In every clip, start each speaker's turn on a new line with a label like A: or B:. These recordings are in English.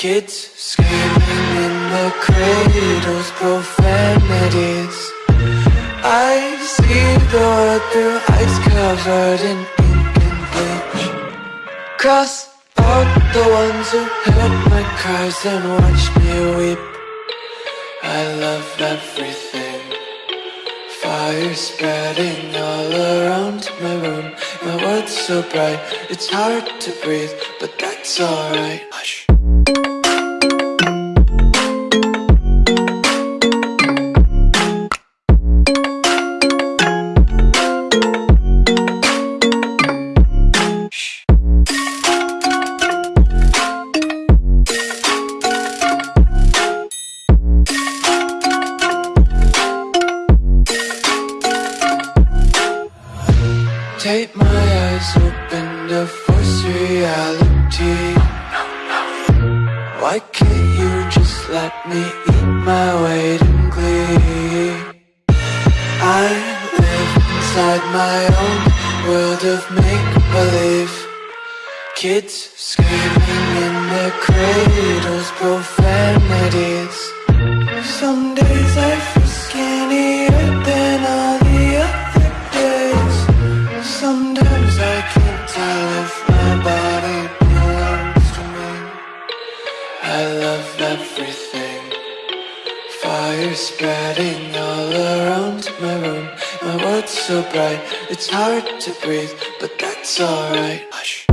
A: Kids screaming in the cradles, profanities. I see the world through ice covered in ink and bleach. Cross out the ones who heard my cries and watched me weep. I love everything. Fire spreading all around my room. My world's so bright, it's hard to breathe, but that's alright. Thank you. It's so bright. It's hard to breathe, but that's alright. Hush.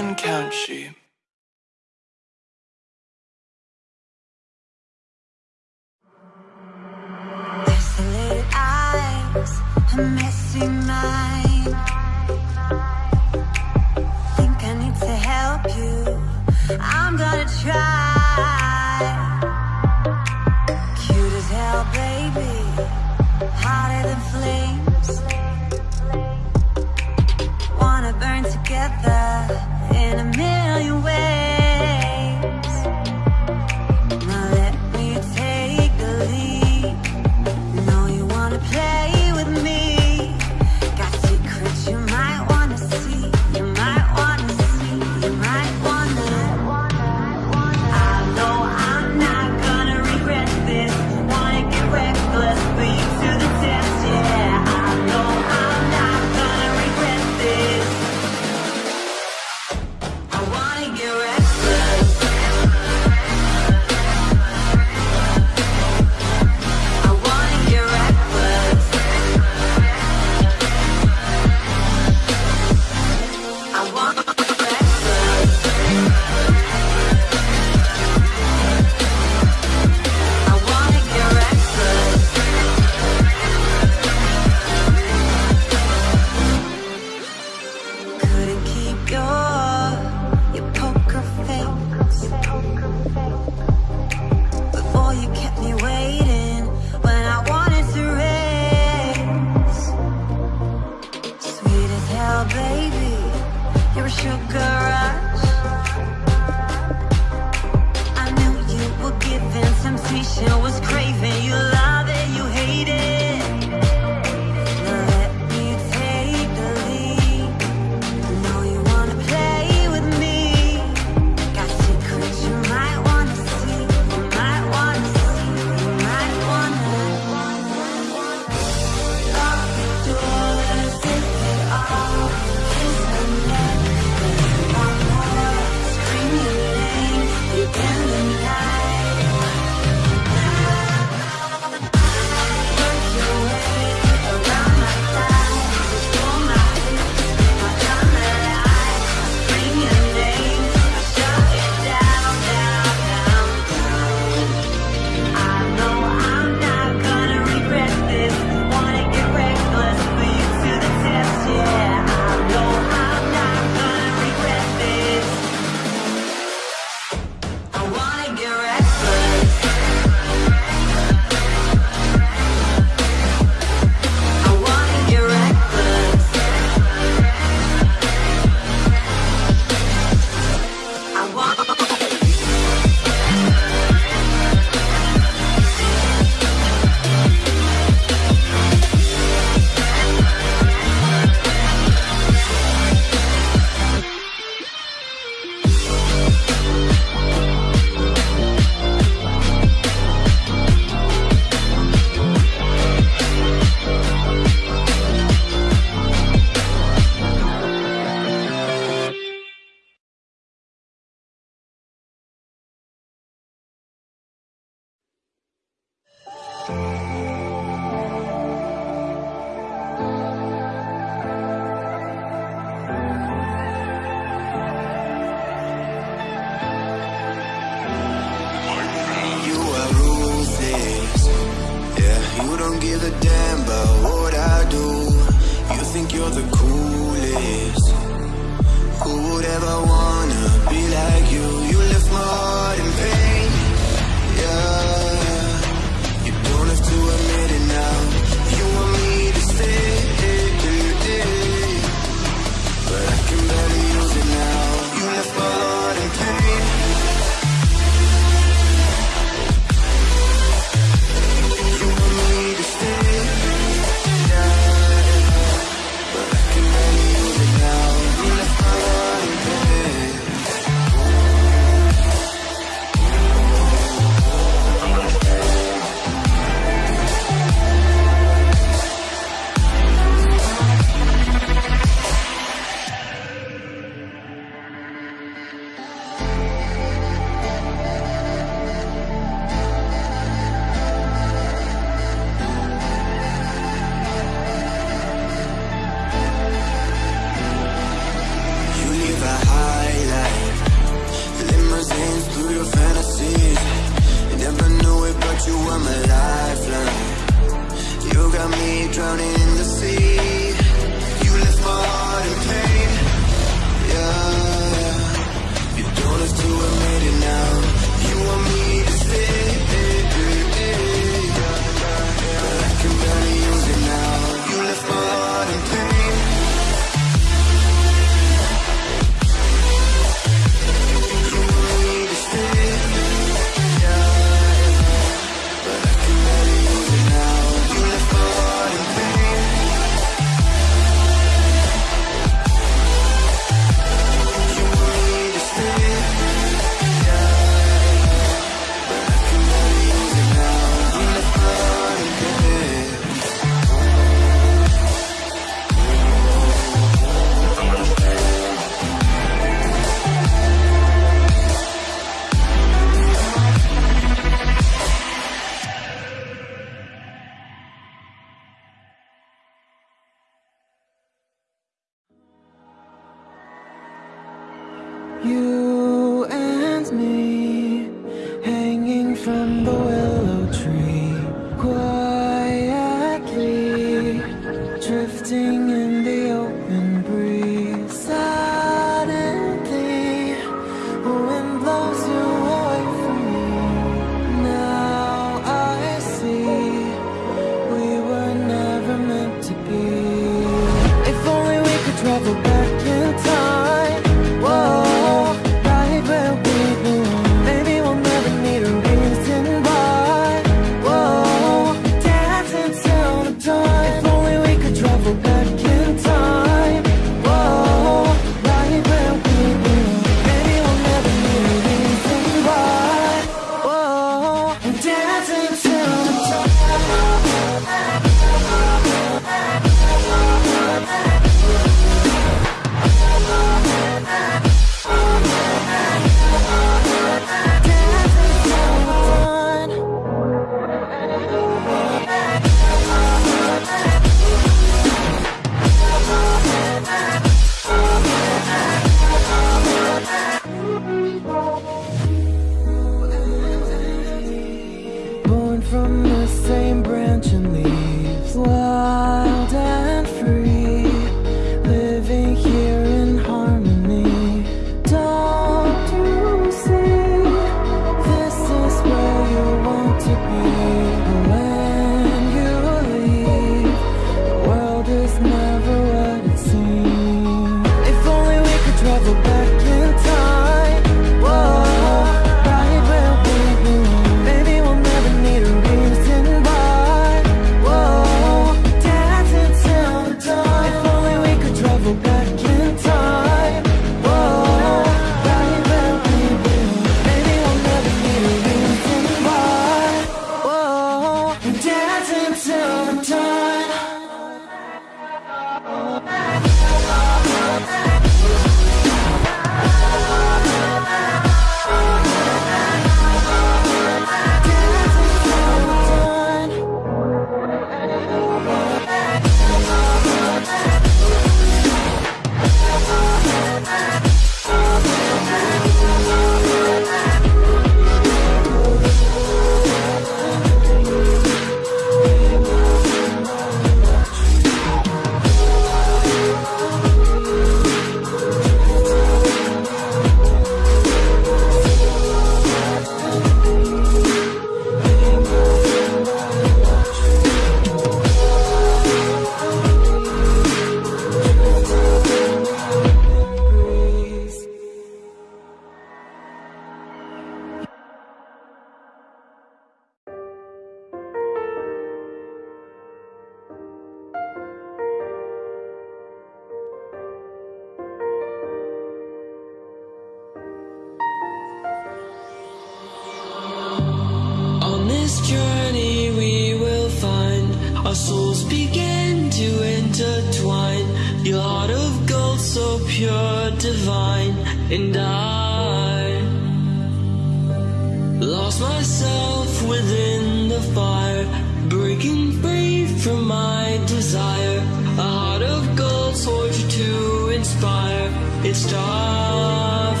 B: Inspire. It's starfire.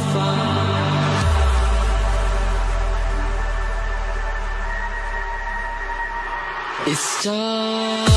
B: It's starfire.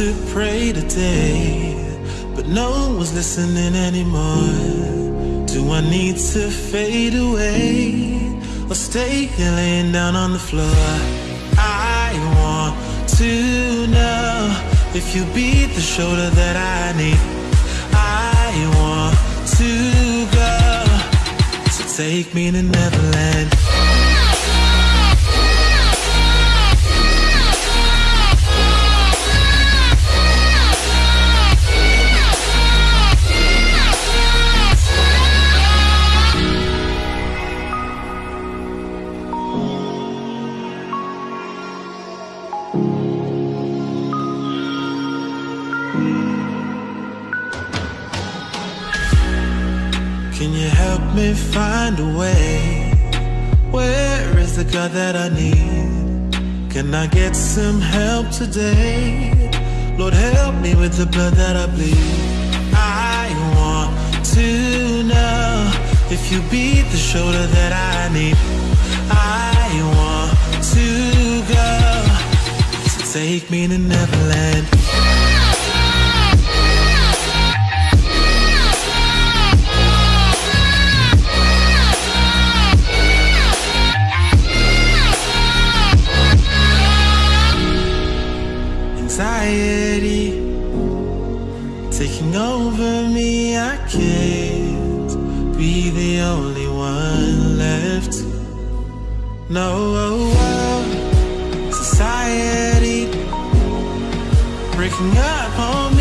B: To
C: pray today, but no one was listening anymore. Do I need to fade away or stay here laying down on the floor? I want to know if you be the shoulder that I need. I want to go, so take me to Neverland.
D: some help today. Lord help me with the blood that I bleed. I want to know If you beat the shoulder that I need. I want to go to take me to Neverland. society breaking up on me.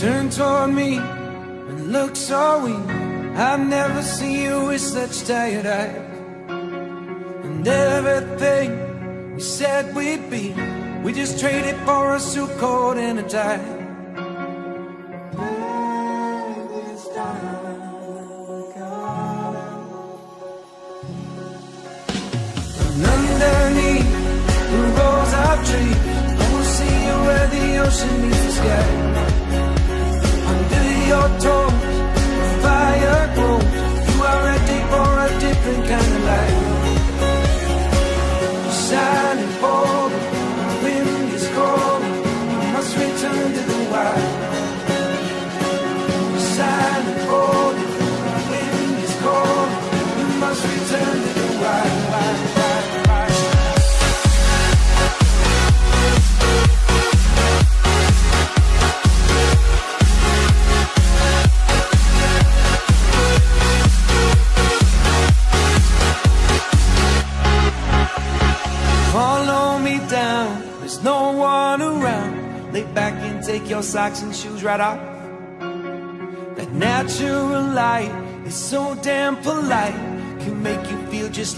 A: turn toward me and look so weak I've never seen you with such tired eyes. And everything we said we'd be We just traded for a suit coat and a tie.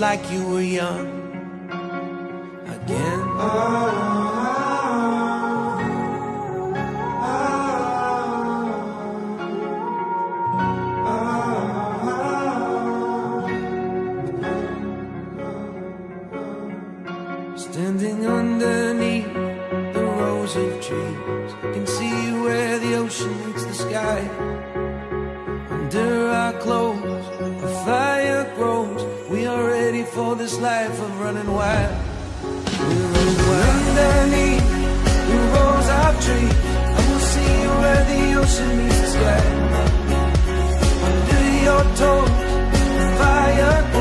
D: like you this life of running wild. We're running underneath the rose of tree, I will see where the ocean meets the sky. Under your toes, fire.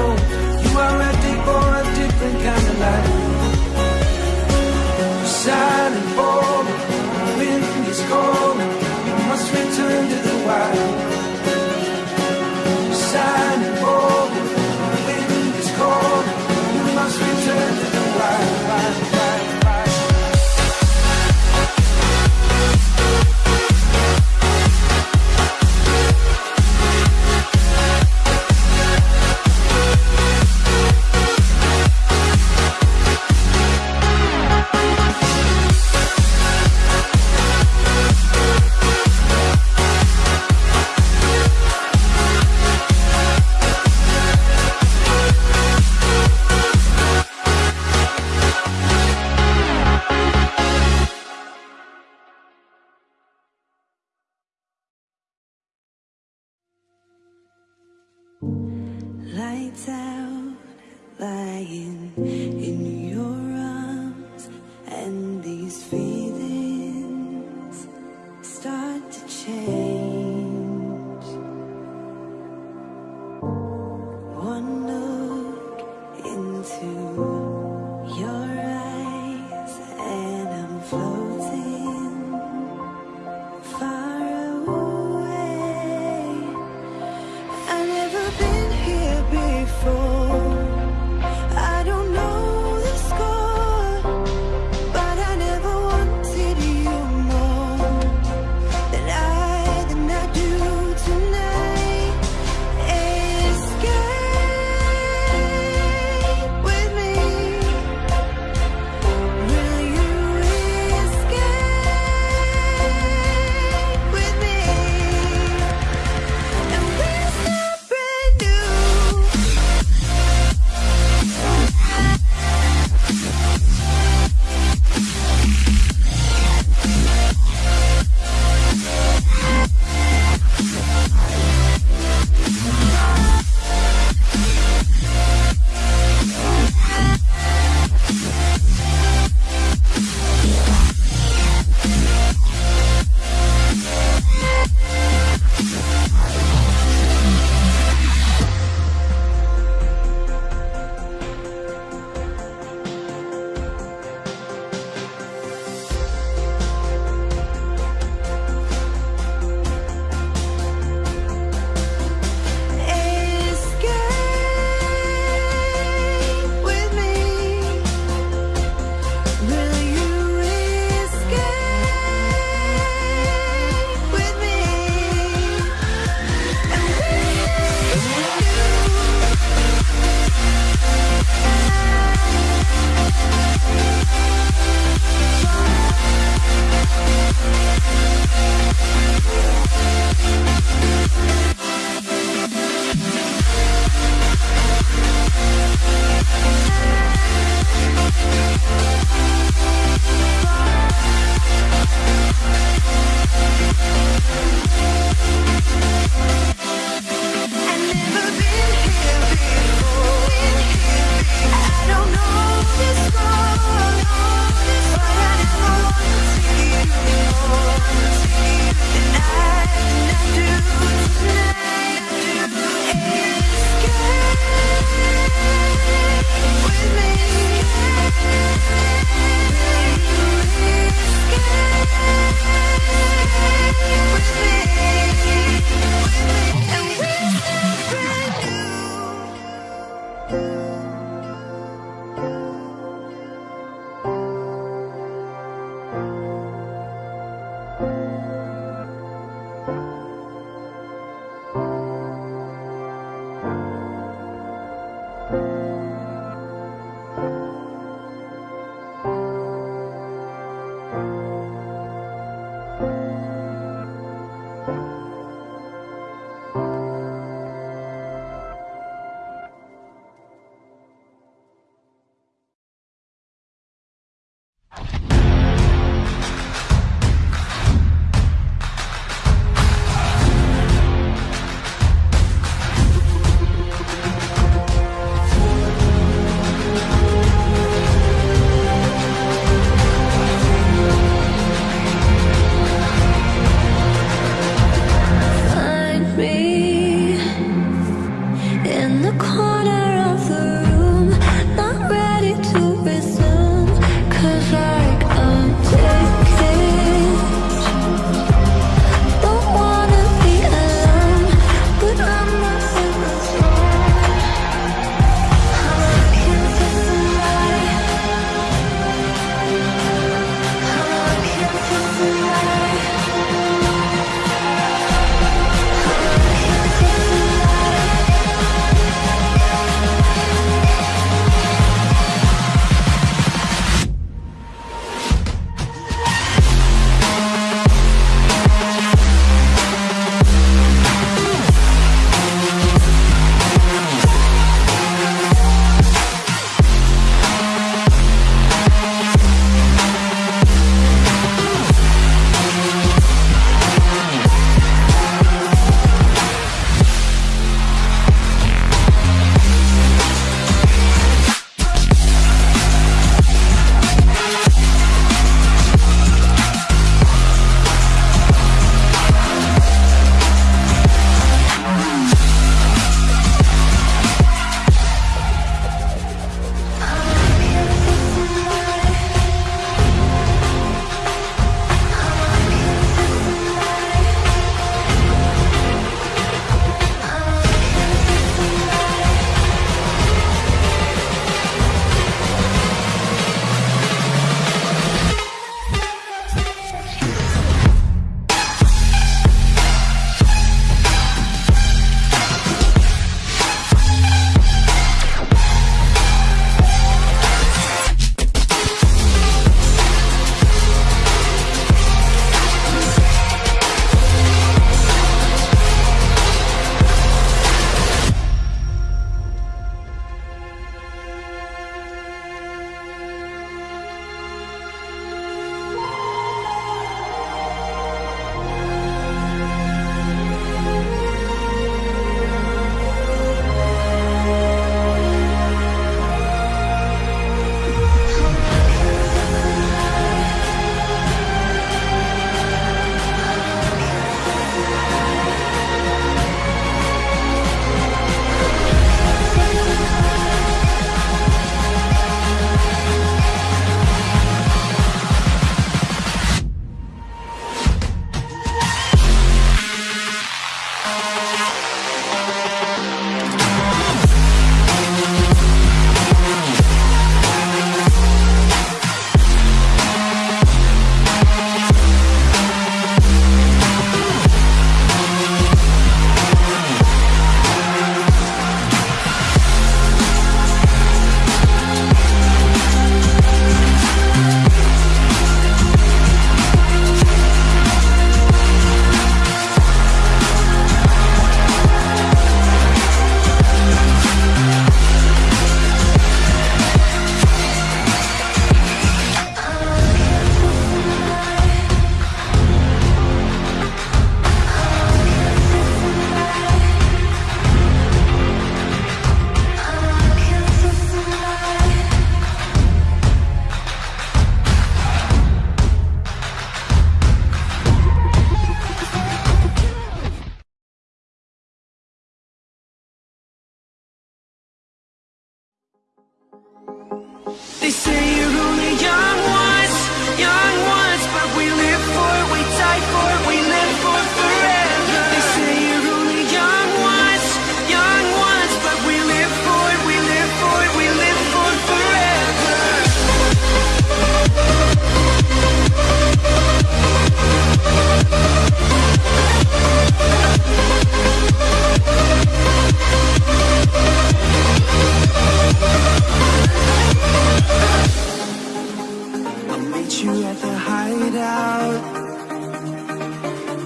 D: meet you at the hideout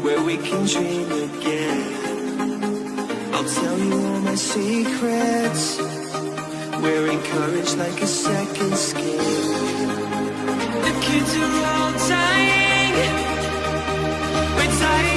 D: Where we can dream
E: again. I'll tell you all
F: my secrets. We're like a second skin. The kids are all
G: dying. We're dying.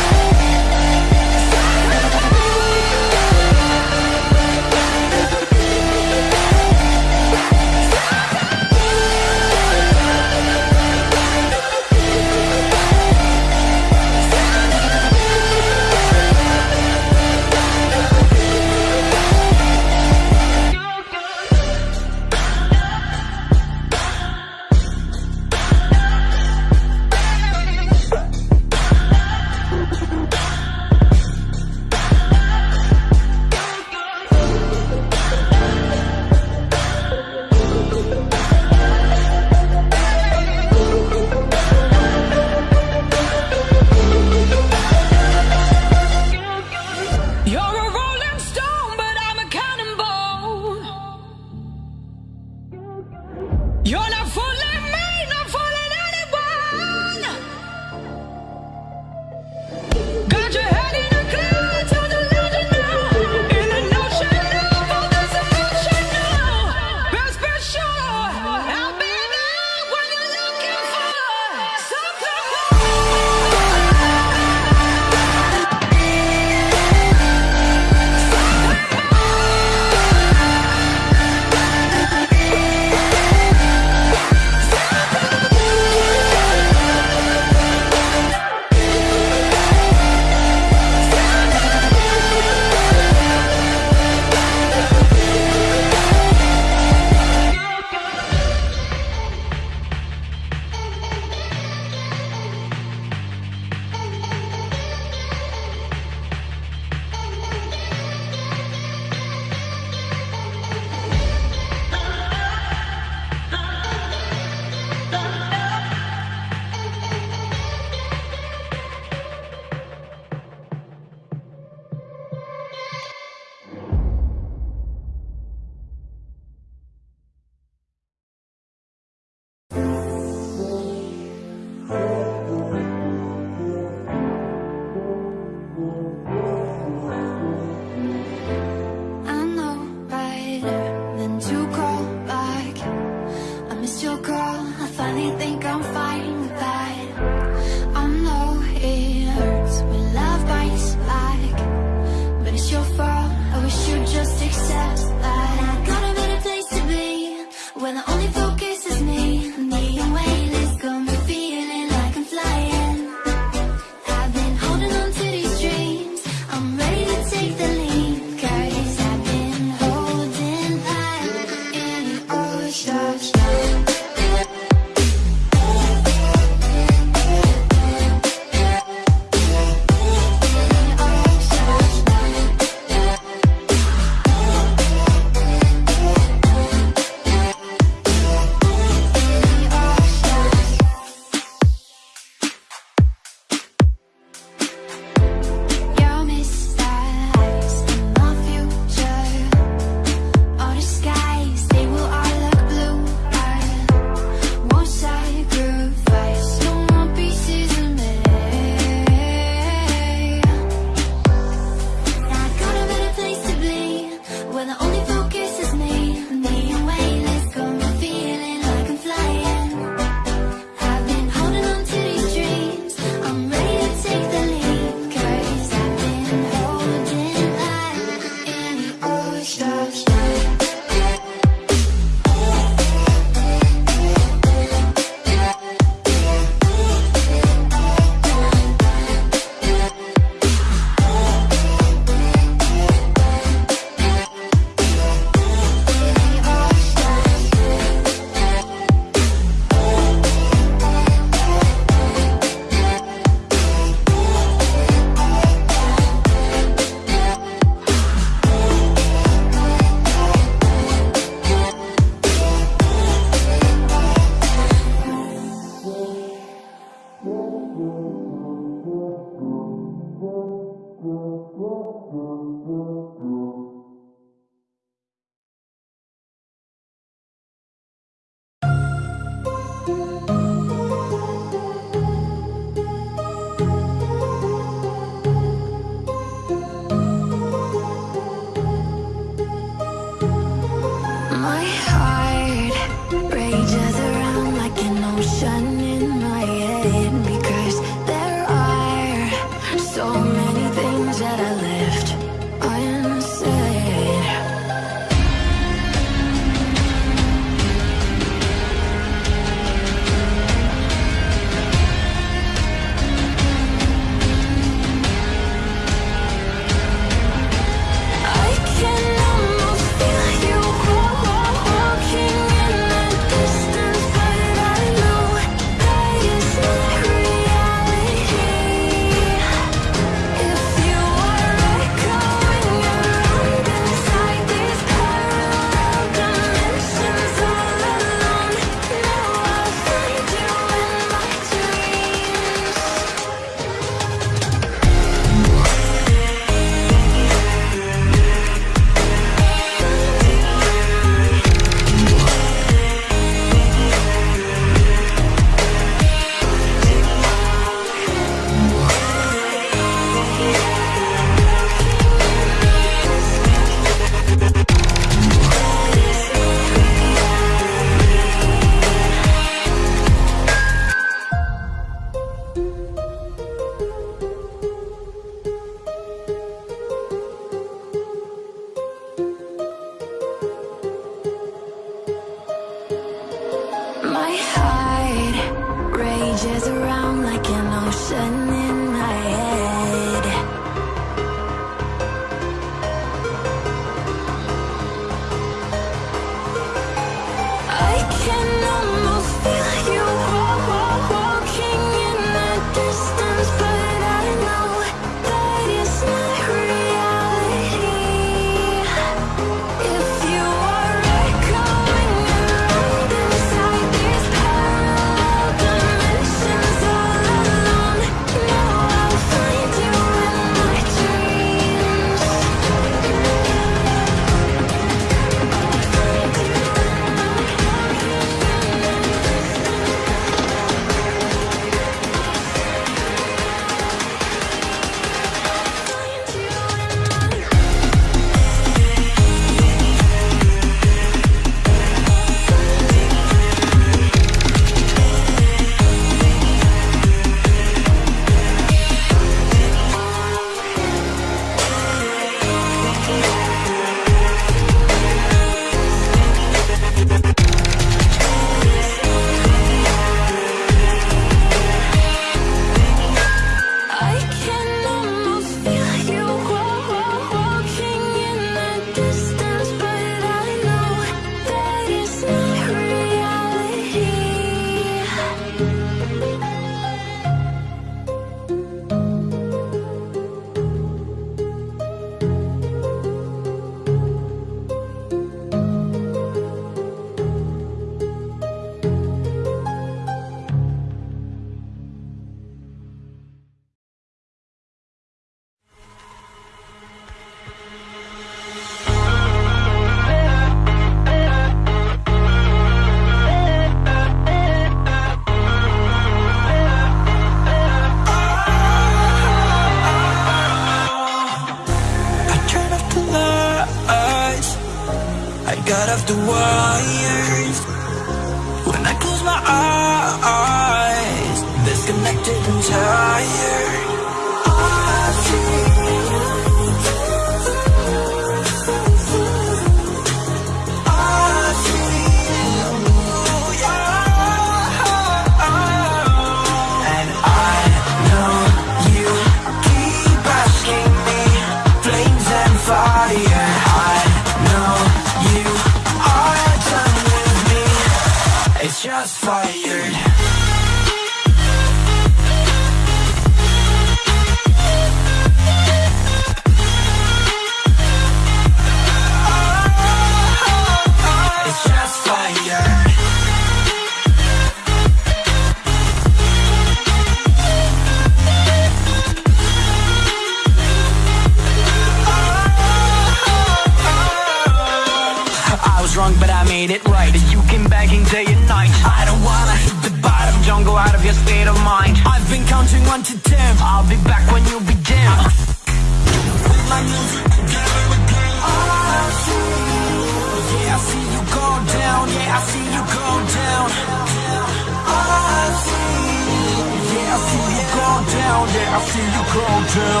G: yeah, I see you cold too.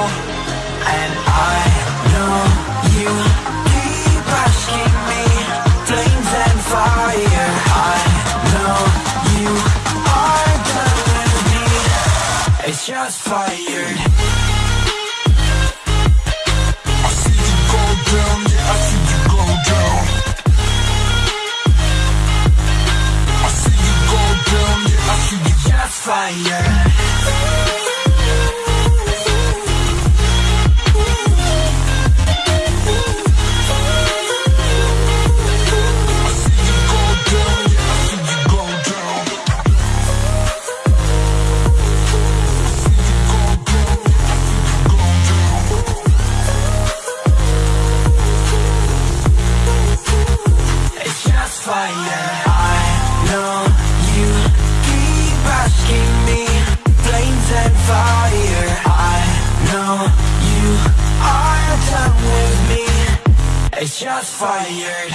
G: And I know you keep asking me Flames and fire. I know you are gonna be It's just fired I see you go down, yeah, I see you go down. I see you go down, yeah, I see you just It's just fired.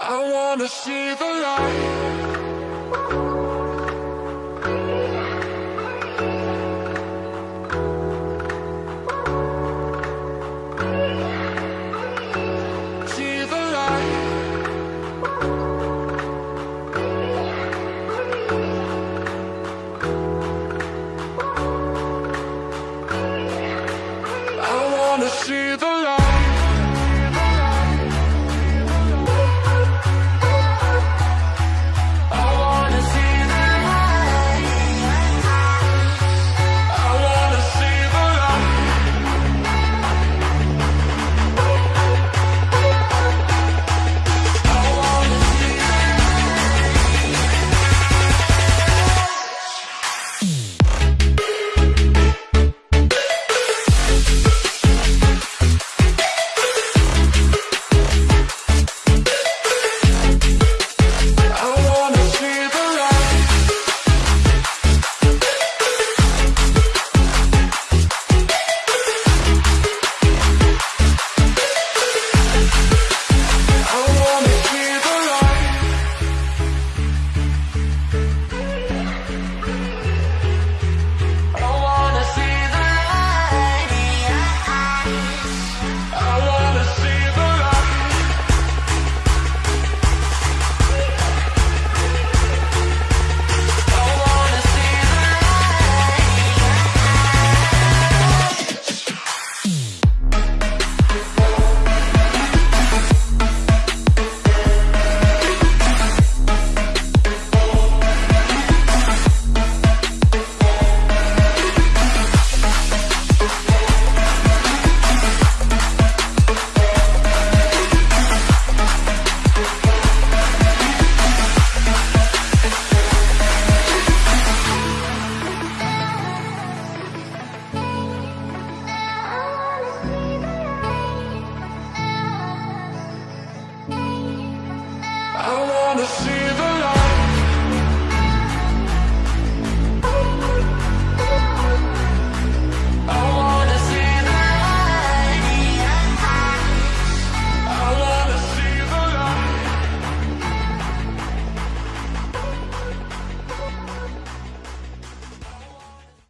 D: I wanna see the light.